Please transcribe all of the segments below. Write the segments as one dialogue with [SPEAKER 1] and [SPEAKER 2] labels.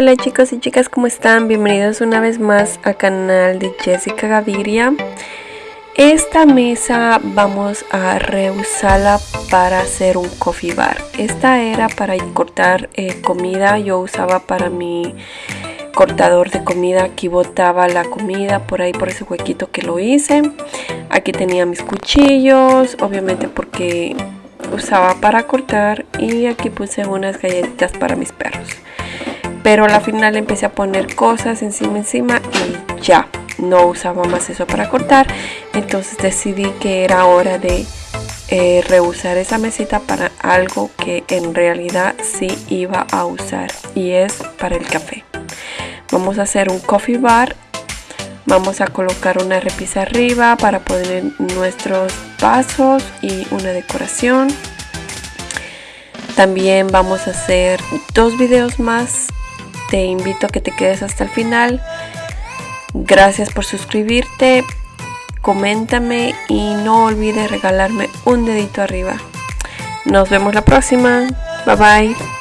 [SPEAKER 1] Hola chicos y chicas, ¿cómo están? Bienvenidos una vez más al canal de Jessica Gaviria. Esta mesa vamos a reusarla para hacer un coffee bar. Esta era para cortar eh, comida, yo usaba para mi cortador de comida, aquí botaba la comida por ahí por ese huequito que lo hice. Aquí tenía mis cuchillos, obviamente porque usaba para cortar y aquí puse unas galletitas para mis perros pero al final empecé a poner cosas encima encima y ya no usaba más eso para cortar. Entonces decidí que era hora de eh, reusar esa mesita para algo que en realidad sí iba a usar y es para el café. Vamos a hacer un coffee bar vamos a colocar una repisa arriba para poner nuestros vasos y una decoración. También vamos a hacer dos videos más te invito a que te quedes hasta el final. Gracias por suscribirte, coméntame y no olvides regalarme un dedito arriba. Nos vemos la próxima. Bye bye.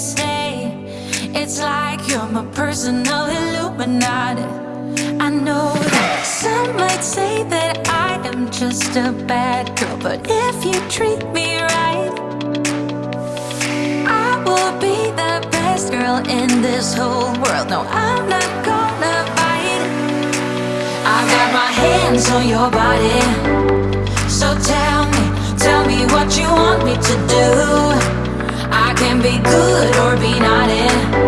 [SPEAKER 2] stay It's like you're my personal Illuminati. I know that some might say that I am just a bad girl But if you treat me right I will be the best girl in this whole world. No, I'm not gonna bite. I got my hands on your body. So tell me, tell me what you want me to do can be good or be not in.